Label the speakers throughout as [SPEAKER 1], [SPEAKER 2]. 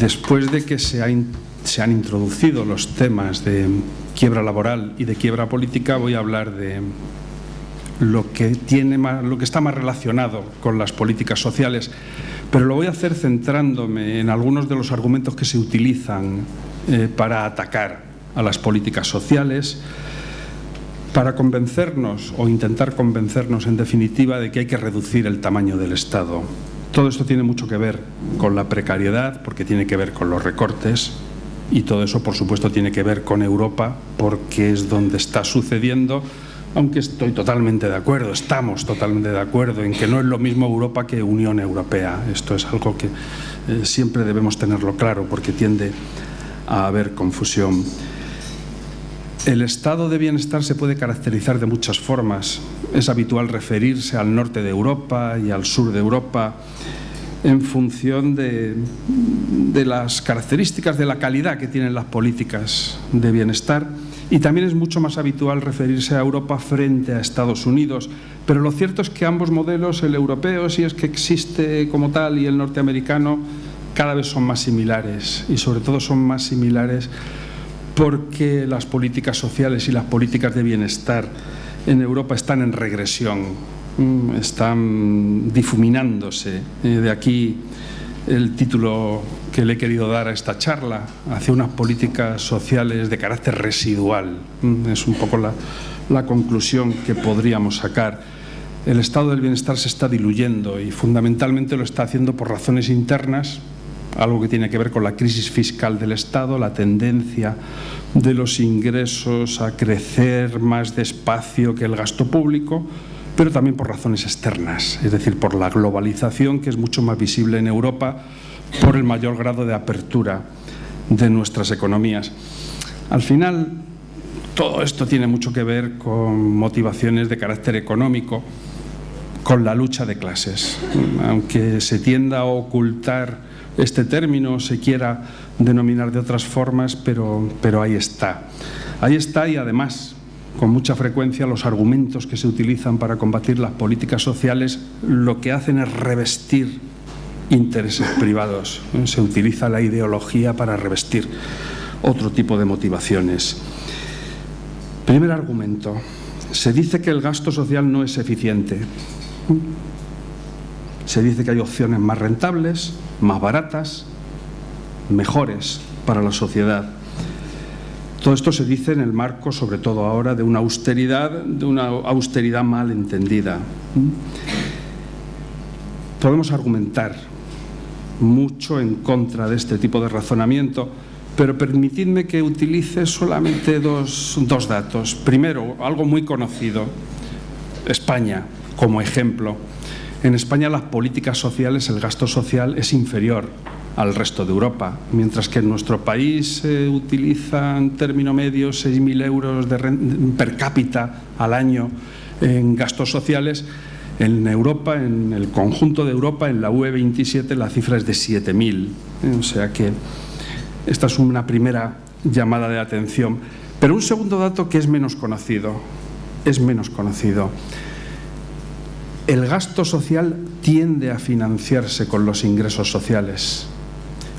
[SPEAKER 1] después de que se, han introducido los temas de quiebra laboral y de quiebra política, voy a hablar de lo que, tiene más, lo que está más relacionado con las políticas sociales, pero lo voy a hacer centrándome en algunos de los argumentos que se utilizan eh, para atacar a las políticas sociales, para convencernos o intentar convencernos en definitiva de que hay que reducir el tamaño del Estado. Todo esto tiene mucho que ver con la precariedad, porque tiene que ver con los recortes, y todo eso por supuesto tiene que ver con Europa, porque es donde está sucediendo aunque estoy totalmente de acuerdo, estamos totalmente de acuerdo en que no es lo mismo Europa que Unión Europea. Esto es algo que eh, siempre debemos tenerlo claro porque tiende a haber confusión. El estado de bienestar se puede caracterizar de muchas formas. Es habitual referirse al norte de Europa y al sur de Europa en función de, de las características de la calidad que tienen las políticas de bienestar y también es mucho más habitual referirse a Europa frente a Estados Unidos. Pero lo cierto es que ambos modelos, el europeo, si es que existe como tal, y el norteamericano, cada vez son más similares. Y sobre todo son más similares porque las políticas sociales y las políticas de bienestar en Europa están en regresión, mm, están difuminándose. Eh, de aquí el título que le he querido dar a esta charla, hacia unas políticas sociales de carácter residual. Mm, es un poco la, la conclusión que podríamos sacar. El estado del bienestar se está diluyendo y fundamentalmente lo está haciendo por razones internas, algo que tiene que ver con la crisis fiscal del Estado, la tendencia de los ingresos a crecer más despacio que el gasto público, pero también por razones externas, es decir, por la globalización que es mucho más visible en Europa por el mayor grado de apertura de nuestras economías. Al final, todo esto tiene mucho que ver con motivaciones de carácter económico, con la lucha de clases. Aunque se tienda a ocultar este término, se quiera denominar de otras formas, pero, pero ahí está. Ahí está y además, con mucha frecuencia, los argumentos que se utilizan para combatir las políticas sociales lo que hacen es revestir intereses privados. Se utiliza la ideología para revestir otro tipo de motivaciones. Primer argumento. Se dice que el gasto social no es eficiente. Se dice que hay opciones más rentables, más baratas, mejores para la sociedad. Todo esto se dice en el marco, sobre todo ahora, de una austeridad, de una austeridad mal entendida. Podemos argumentar mucho en contra de este tipo de razonamiento, pero permitidme que utilice solamente dos, dos datos. Primero, algo muy conocido, España como ejemplo. En España las políticas sociales, el gasto social es inferior al resto de Europa, mientras que en nuestro país se utiliza en término medio 6.000 euros de per cápita al año en gastos sociales, en Europa, en el conjunto de Europa, en la UE27, la cifra es de 7.000. ¿eh? O sea que esta es una primera llamada de atención. Pero un segundo dato que es menos conocido, es menos conocido. El gasto social tiende a financiarse con los ingresos sociales,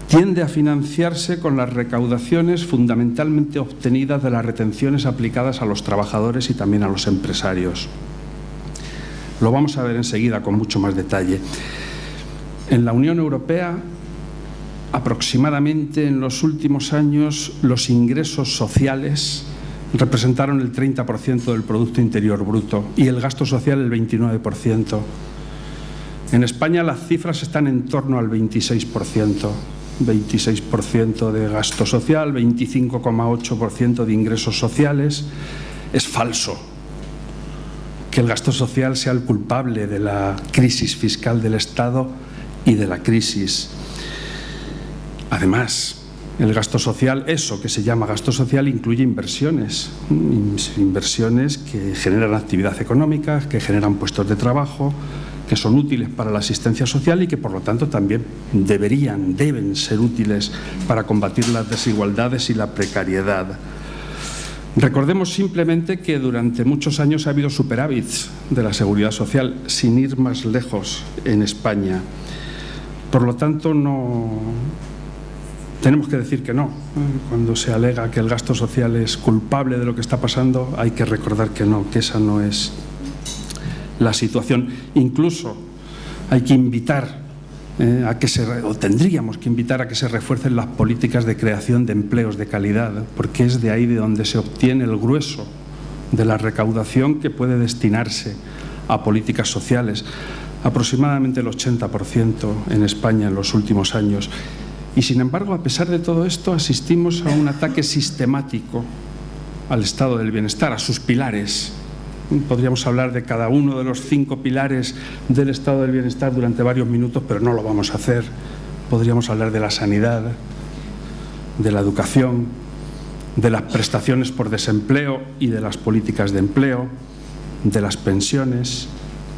[SPEAKER 1] tiende a financiarse con las recaudaciones fundamentalmente obtenidas de las retenciones aplicadas a los trabajadores y también a los empresarios. Lo vamos a ver enseguida con mucho más detalle. En la Unión Europea, aproximadamente en los últimos años, los ingresos sociales representaron el 30% del Producto Interior Bruto y el gasto social el 29%. En España las cifras están en torno al 26%. 26% de gasto social, 25,8% de ingresos sociales. Es falso que el gasto social sea el culpable de la crisis fiscal del Estado y de la crisis. Además, el gasto social, eso que se llama gasto social, incluye inversiones, inversiones que generan actividad económica, que generan puestos de trabajo, que son útiles para la asistencia social y que por lo tanto también deberían, deben ser útiles para combatir las desigualdades y la precariedad. Recordemos simplemente que durante muchos años ha habido superávits de la seguridad social, sin ir más lejos en España. Por lo tanto, no, tenemos que decir que no. Cuando se alega que el gasto social es culpable de lo que está pasando, hay que recordar que no, que esa no es la situación. Incluso hay que invitar eh, a que se, o tendríamos que invitar a que se refuercen las políticas de creación de empleos de calidad, porque es de ahí de donde se obtiene el grueso de la recaudación que puede destinarse a políticas sociales, aproximadamente el 80% en España en los últimos años. Y sin embargo, a pesar de todo esto, asistimos a un ataque sistemático al estado del bienestar, a sus pilares. Podríamos hablar de cada uno de los cinco pilares del estado del bienestar durante varios minutos, pero no lo vamos a hacer. Podríamos hablar de la sanidad, de la educación, de las prestaciones por desempleo y de las políticas de empleo, de las pensiones.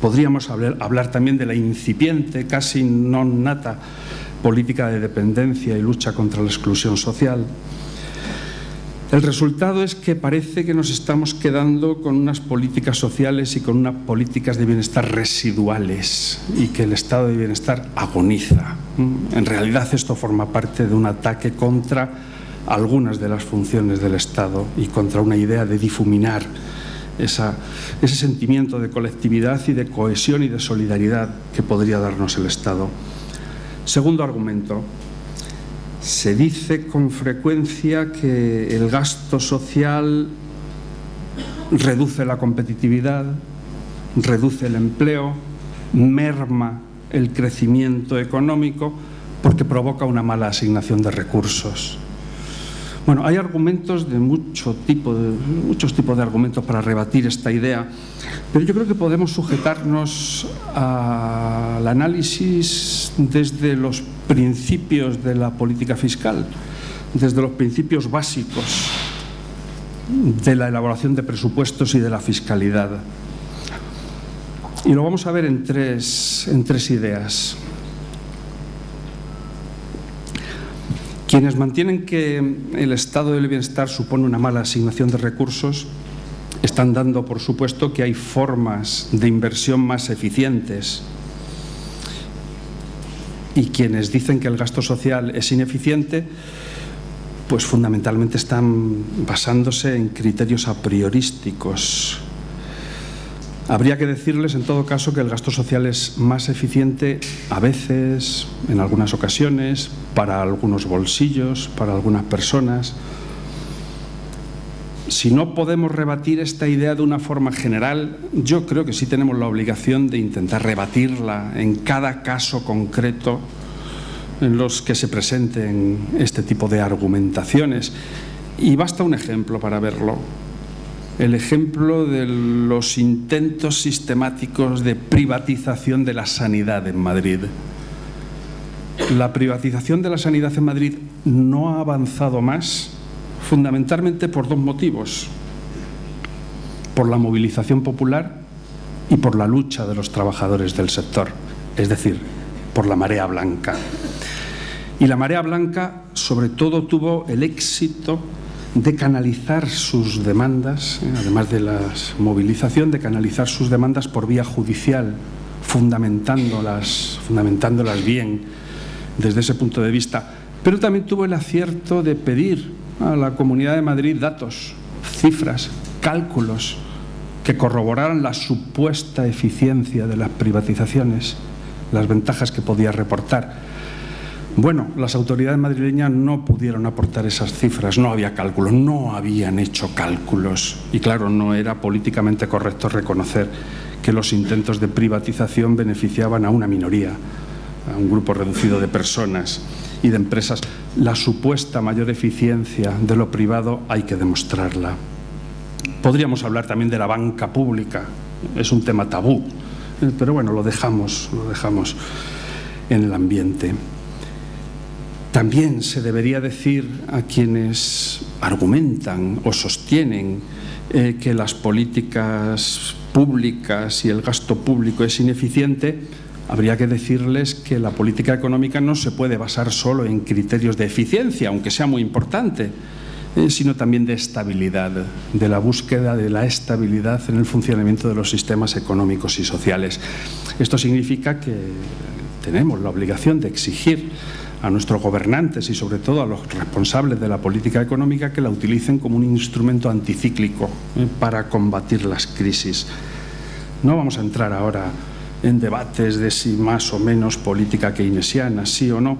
[SPEAKER 1] Podríamos hablar, también de la incipiente, casi non nata, política de dependencia y lucha contra la exclusión social. El resultado es que parece que nos estamos quedando con unas políticas sociales y con unas políticas de bienestar residuales y que el estado de bienestar agoniza. En realidad esto forma parte de un ataque contra algunas de las funciones del Estado y contra una idea de difuminar ese sentimiento de colectividad y de cohesión y de solidaridad que podría darnos el Estado. Segundo argumento, se dice con frecuencia que el gasto social reduce la competitividad, reduce el empleo, merma el crecimiento económico porque provoca una mala asignación de recursos. Bueno, hay argumentos de, mucho tipo, muchos tipos de argumentos para rebatir esta idea, pero yo creo que podemos sujetarnos al análisis desde los principios de la política fiscal, desde los principios básicos de la elaboración de presupuestos y de la fiscalidad. Y lo vamos a ver en tres, en tres ideas. Quienes mantienen que el estado del bienestar supone una mala asignación de recursos están dando por supuesto que hay formas de inversión más eficientes. Y quienes dicen que el gasto social es ineficiente pues fundamentalmente están basándose en criterios a priorísticos Habría que decirles, en todo caso, que el gasto social es más eficiente a veces, en algunas ocasiones, para algunos bolsillos, para algunas personas. Si no podemos rebatir esta idea de una forma general, yo creo que sí tenemos la obligación de intentar rebatirla en cada caso concreto en los que se presenten este tipo de argumentaciones. Y basta un ejemplo para verlo el ejemplo de los intentos sistemáticos de privatización de la sanidad en Madrid. La privatización de la sanidad en Madrid no ha avanzado más fundamentalmente por dos motivos. Por la movilización popular y por la lucha de los trabajadores del sector, es decir, por la marea blanca. Y la marea blanca sobre todo tuvo el éxito de canalizar sus demandas, eh, además de la movilización, de canalizar sus demandas por vía judicial, fundamentándolas, fundamentándolas bien desde ese punto de vista. Pero también tuvo el acierto de pedir a la Comunidad de Madrid datos, cifras, cálculos que corroboraran la supuesta eficiencia de las privatizaciones, las ventajas que podía reportar. Bueno, las autoridades madrileñas no pudieron aportar esas cifras, no había cálculos, no habían hecho cálculos. Y claro, no era políticamente correcto reconocer que los intentos de privatización beneficiaban a una minoría, a un grupo reducido de personas y de empresas. La supuesta mayor eficiencia de lo privado hay que demostrarla. Podríamos hablar también de la banca pública, es un tema tabú, pero bueno, lo dejamos, lo dejamos en el ambiente. También se debería decir a quienes argumentan o sostienen eh, que las políticas públicas y el gasto público es ineficiente, habría que decirles que la política económica no se puede basar solo en criterios de eficiencia, aunque sea muy importante, eh, sino también de estabilidad, de la búsqueda de la estabilidad en el funcionamiento de los sistemas económicos y sociales. Esto significa que tenemos la obligación de exigir a nuestros gobernantes y sobre todo a los responsables de la política económica que la utilicen como un instrumento anticíclico eh, para combatir las crisis. No vamos a entrar ahora en debates de si más o menos política keynesiana, sí o no,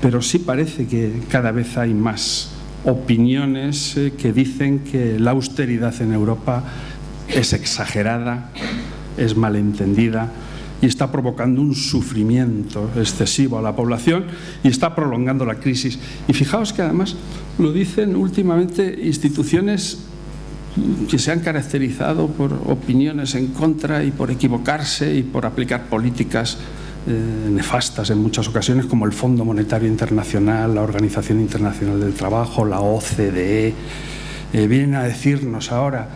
[SPEAKER 1] pero sí parece que cada vez hay más opiniones eh, que dicen que la austeridad en Europa es exagerada, es malentendida y está provocando un sufrimiento excesivo a la población y está prolongando la crisis. Y fijaos que además lo dicen últimamente instituciones que se han caracterizado por opiniones en contra y por equivocarse y por aplicar políticas eh, nefastas en muchas ocasiones como el Fondo Monetario Internacional, la Organización Internacional del Trabajo, la OCDE, eh, vienen a decirnos ahora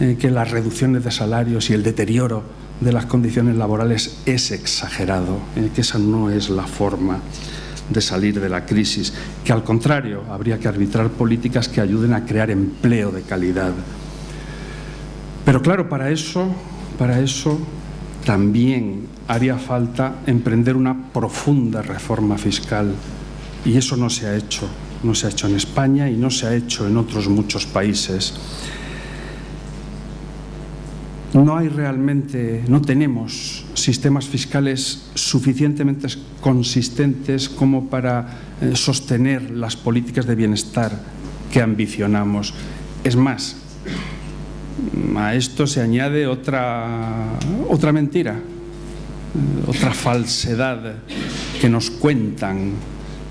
[SPEAKER 1] eh, que las reducciones de salarios y el deterioro de las condiciones laborales es exagerado, que esa no es la forma de salir de la crisis, que al contrario habría que arbitrar políticas que ayuden a crear empleo de calidad. Pero claro, para eso, para eso también haría falta emprender una profunda reforma fiscal y eso no se ha hecho, no se ha hecho en España y no se ha hecho en otros muchos países. No hay realmente, no tenemos sistemas fiscales suficientemente consistentes como para eh, sostener las políticas de bienestar que ambicionamos. Es más, a esto se añade otra, otra mentira, eh, otra falsedad que nos cuentan,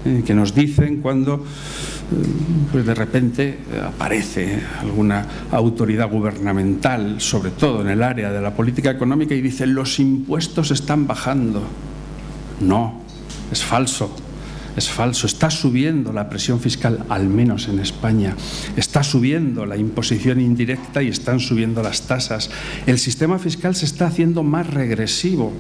[SPEAKER 1] eh, que nos dicen cuando pues de repente aparece alguna autoridad gubernamental, sobre todo en el área de la política económica, y dice los impuestos están bajando. No, es falso es falso. Está subiendo la presión fiscal, al menos en España. Está subiendo la imposición indirecta y están subiendo las tasas. El sistema fiscal se está haciendo más regresivo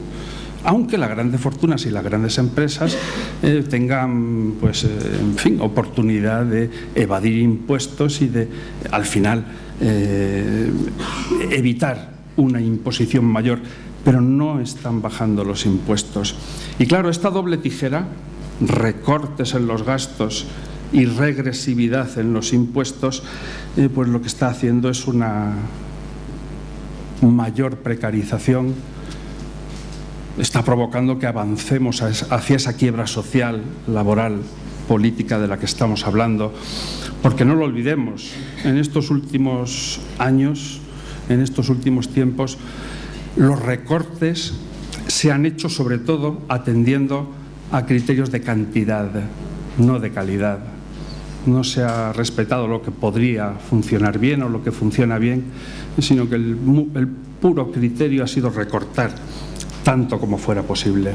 [SPEAKER 1] aunque las grandes fortunas y las grandes empresas eh, tengan, pues, eh, en fin, oportunidad de evadir impuestos y de, al final, eh, evitar una imposición mayor, pero no están bajando los impuestos. Y claro, esta doble tijera recortes en los gastos y regresividad en los impuestos, pues lo que está haciendo es una mayor precarización, está provocando que avancemos hacia esa quiebra social, laboral, política de la que estamos hablando, porque no lo olvidemos, en estos últimos años, en estos últimos tiempos, los recortes se han hecho sobre todo atendiendo a criterios de cantidad, no de calidad. No se ha respetado lo que podría funcionar bien o lo que funciona bien, sino que el, puro criterio ha sido recortar tanto como fuera posible.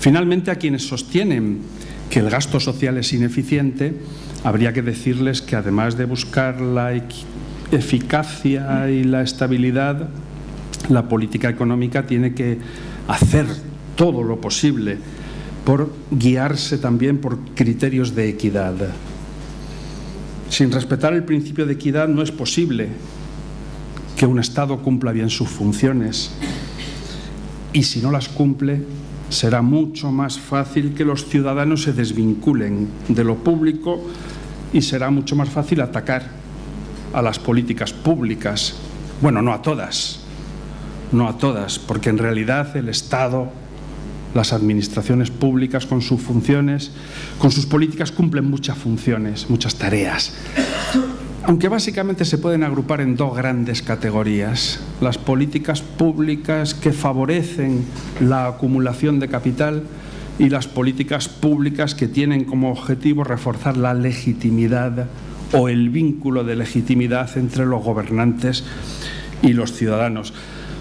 [SPEAKER 1] Finalmente, a quienes sostienen que el gasto social es ineficiente, habría que decirles que además de buscar la eficacia y la estabilidad, la política económica tiene que hacer todo lo posible por guiarse también por criterios de equidad. Sin respetar el principio de equidad no es posible que un Estado cumpla bien sus funciones y si no las cumple será mucho más fácil que los ciudadanos se desvinculen de lo público y será mucho más fácil atacar a las políticas públicas. Bueno, no a todas, no a todas, porque en realidad el Estado, las administraciones públicas con sus funciones, con sus políticas cumplen muchas funciones, muchas tareas. Aunque básicamente se pueden agrupar en dos grandes categorías. Las políticas públicas que favorecen la acumulación de capital y las políticas públicas que tienen como objetivo reforzar la legitimidad o el vínculo de legitimidad entre los gobernantes y los ciudadanos.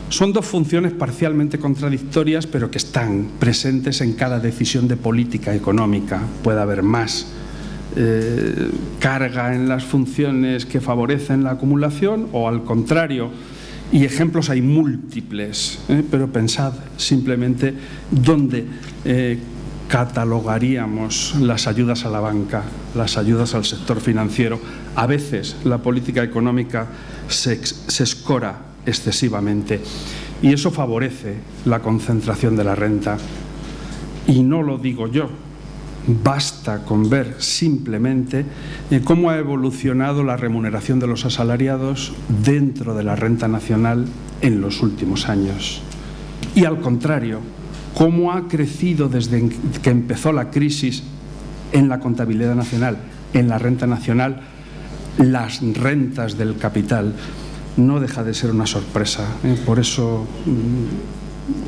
[SPEAKER 1] Son dos funciones parcialmente contradictorias, pero que están presentes en cada decisión de política económica. Puede haber más eh, carga en las funciones que favorecen la acumulación o al contrario. Y ejemplos hay múltiples, ¿eh? pero pensad simplemente dónde eh, catalogaríamos las ayudas a la banca, las ayudas al sector financiero. A veces la política económica se, se escora excesivamente y eso favorece la concentración de la renta. y no lo digo yo, basta con ver simplemente eh, cómo ha evolucionado la remuneración de los asalariados dentro de la renta nacional en los últimos años. Y al contrario, cómo ha crecido desde que empezó la crisis en la contabilidad nacional, en la renta nacional, las rentas del capital. No deja de ser una sorpresa. ¿eh? Por eso mm,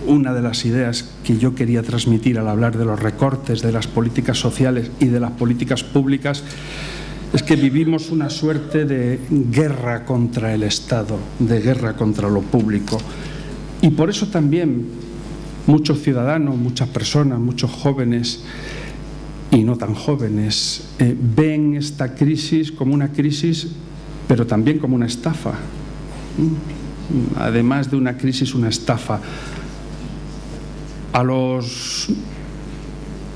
[SPEAKER 1] una de las ideas que yo quería transmitir al hablar de los recortes, de las políticas sociales y de las políticas públicas es que vivimos una suerte de guerra contra el Estado, de guerra contra lo público. Y por eso también muchos ciudadanos, muchas personas, muchos jóvenes y no tan jóvenes eh, ven esta crisis como una crisis, pero también como una estafa. Mm. Además de una crisis, una estafa. A los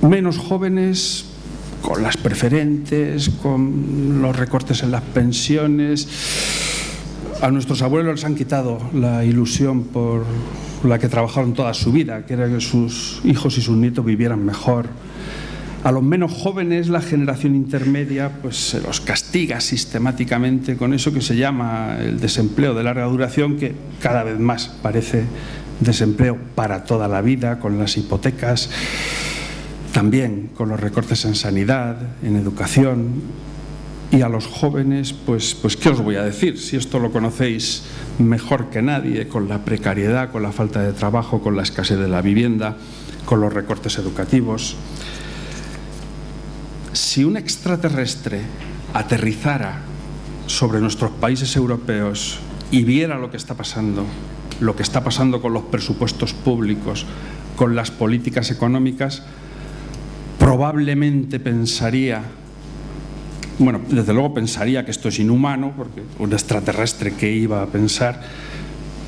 [SPEAKER 1] menos jóvenes, con las preferentes, con los recortes en las pensiones, a nuestros abuelos les han quitado la ilusión por la que trabajaron toda su vida, que era que sus hijos y sus nietos vivieran mejor. A los menos jóvenes, la generación intermedia, pues se los castiga sistemáticamente con eso que se llama el desempleo de larga duración, que cada vez más parece desempleo para toda la vida, con las hipotecas, también con los recortes en sanidad, en educación, y a los jóvenes, pues, pues ¿qué os voy a decir? Si esto lo conocéis mejor que nadie, con la precariedad, con la falta de trabajo, con la escasez de la vivienda, con los recortes educativos. Si un extraterrestre aterrizara sobre nuestros países europeos y viera lo que está pasando, lo que está pasando con los presupuestos públicos, con las políticas económicas, probablemente pensaría bueno, desde luego pensaría que esto es inhumano, porque un extraterrestre que iba a pensar,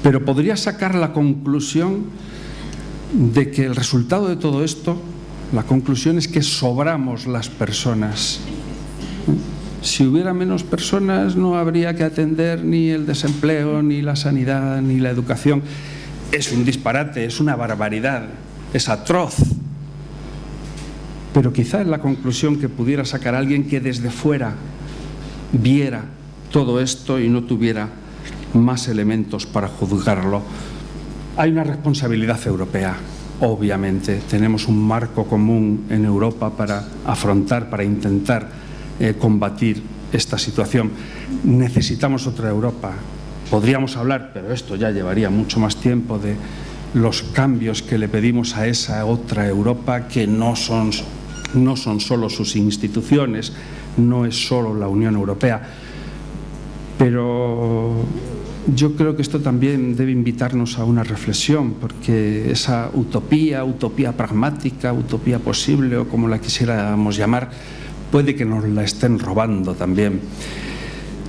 [SPEAKER 1] pero podría sacar la conclusión de que el resultado de todo esto, la conclusión es que sobramos las personas. Si hubiera menos personas no habría que atender ni el desempleo, ni la sanidad, ni la educación. Es un disparate, es una barbaridad, es atroz pero quizá es la conclusión que pudiera sacar alguien que desde fuera viera todo esto y no tuviera más elementos para juzgarlo. Hay una responsabilidad europea, obviamente. Tenemos un marco común en Europa para afrontar, para intentar eh, combatir esta situación. Necesitamos otra Europa. Podríamos hablar, pero esto ya llevaría mucho más tiempo, de los cambios que le pedimos a esa otra Europa que no son no son solo sus instituciones, no es solo la Unión Europea, pero yo creo que esto también debe invitarnos a una reflexión, porque esa utopía, utopía pragmática, utopía posible o como la quisiéramos llamar, puede que nos la estén robando también.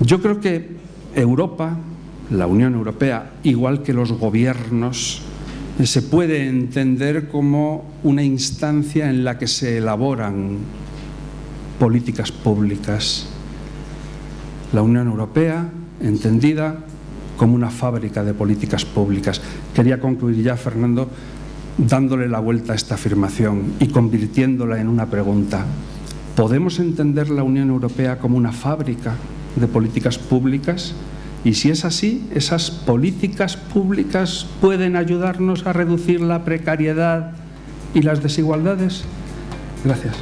[SPEAKER 1] Yo creo que Europa, la Unión Europea, igual que los gobiernos, se puede entender como una instancia en la que se elaboran políticas públicas. La Unión Europea, entendida como una fábrica de políticas públicas. Quería concluir ya, Fernando, dándole la vuelta a esta afirmación y convirtiéndola en una pregunta. ¿Podemos entender la Unión Europea como una fábrica de políticas públicas? Y si es así, esas políticas públicas pueden ayudarnos a reducir la precariedad y las desigualdades. Gracias.